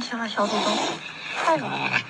亲爱小祖宗太容易了。